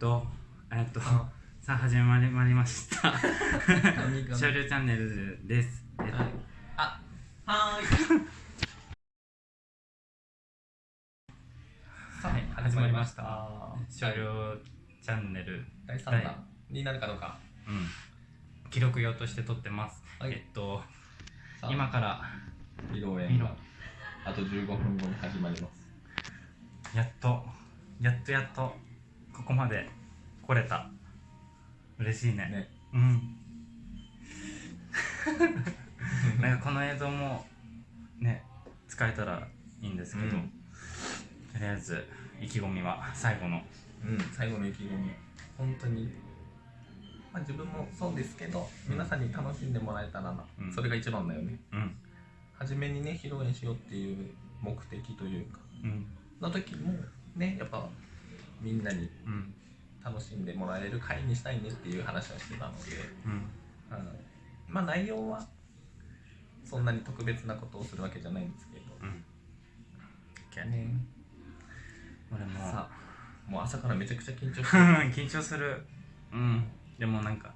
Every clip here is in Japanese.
とえっとさあ始まりまりました少量チャンネルです。えっと、はい。あはーい。さはいあ始まりました。少量 チャンネル。第3弾になるかどうか。うん。記録用として撮ってます、はい。えっと今から披露宴があと15分後に始まります。やっとやっとやっとここまで来れた。嬉しいね。ね。うん。なんかこの映像もね使えたらいいんですけど、うん。とりあえず意気込みは最後の。うん最後の意気込み。本当に。まあ自分もそうですけど皆さんに楽しんでもらえたらな、うん。それが一番だよね。うん。初めにね披露宴しようっていう目的というか。うん。の時もねやっぱみんなにうん。楽しんでもらえる会にしたいねっていう話をしてたので、うん。うん、まあ内容はそんなに特別なことをするわけじゃないんですけど、うん。ね、俺も。さあもう朝からめちゃくちゃ緊張して 緊張する。うん。でもなんか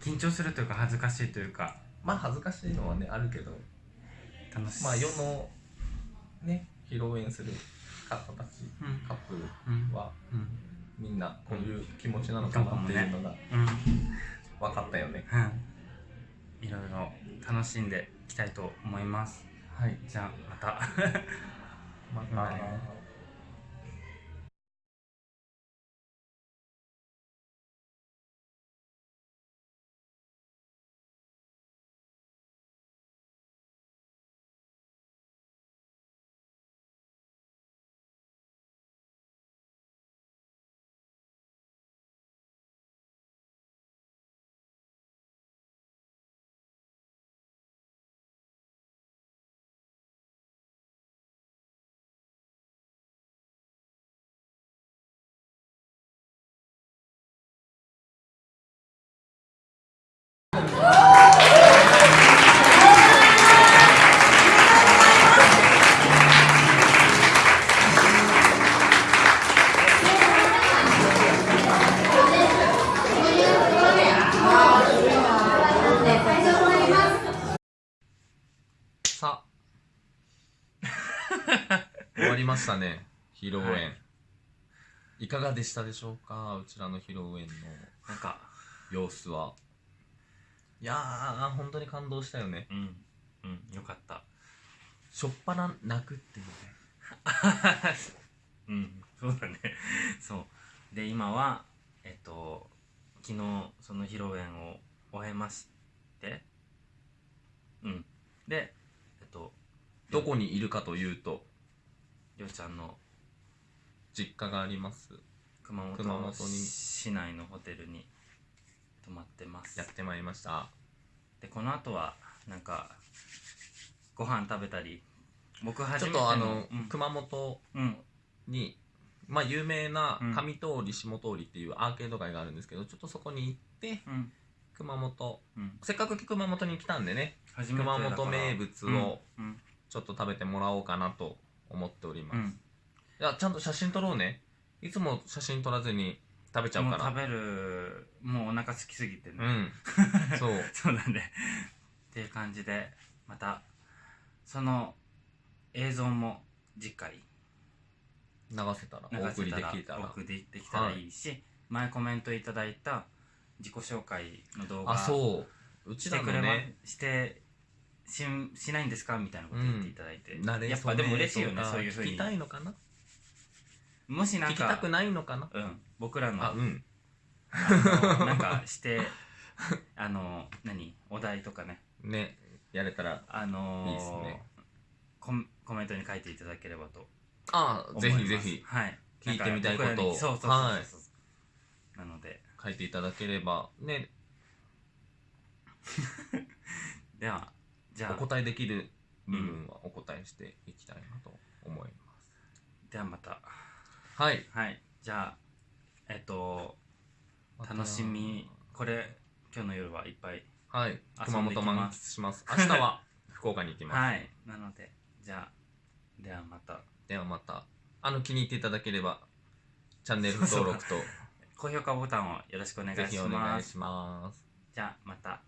緊張するというか恥ずかしいというか。まあ恥ずかしいのはねあるけど。楽しい。まあ世のね披露宴する方たちうん。カップうんルはうん。みんなこういう気持ちなのかなっていうのがうん。分かったよね、うん。いろいろ楽しんでいきたいと思います。はい。じゃあまた。ままあさあ。終わりましたね。披露宴、はい。い、かがでしたでしょうか？うちらの披露宴の。なんか。様子はいやー本当に感動したよね。うん。うん。よかった。しょっぱな泣くっていうね。うん。そうだね。そう。で今はえっと昨日その披露宴を終えましてうん。でえっとどこにいるかというとりょうちゃんの実家があります。熊本熊本に。市内のホテルに泊まってます。やってまいりました。でこの後はなんかご飯食べたり僕初ちょめてのっとあの、うん。熊本うん。にまあ有名なうん。上通り下通りっていうアーケード街があるんですけどちょっとそこに行ってうん。熊本。うん。せっかく熊本に来たんでね初めてだから。熊本名物をうん。ちょっと食べてもらおうかなと思っております、うん。いやちゃんと写真撮ろうね。いつも写真撮らずに食べちゃうから。もう食べるもうお腹空きすぎてね、うん。そう。そうだね。っていう感じでまたその映像も次回。流せたら流お送りせたらできたら。お送りできたらいいし、前コメントいただいた自己紹介の動画あそう。うちらしてくれま、のねしてしんしないんですか？みたいなこと言っていただいて、慣れやっぱでも嬉しいよねそういうふうに。聞きたいのかな？もしなんか聞きたくないのかな？うん僕らのあうん。あのなんか してあの何お題とかね。ねやれたらあのーいいっすね。コンコメントに書いていただければとあ思います。ぜひぜひ。はい。聞いてみたいこと。をなんか僕らにそうそうそうそう、はいなので。書いていただければ。ね。ではじゃあ。お答えできる部分はお答えしていきたいなと思います、ではまたはい。はい。じゃあえっと楽しみ。これ今日の夜はいっぱいはい。遊熊本満ます。喫します。明日は 福岡に行きます、はい。なのでじゃあではまた。ではまた。あの気に入っていただければチャンネル登録と 高評価ボタンをよろしくお願いぜします。ひお願いします。じゃあまた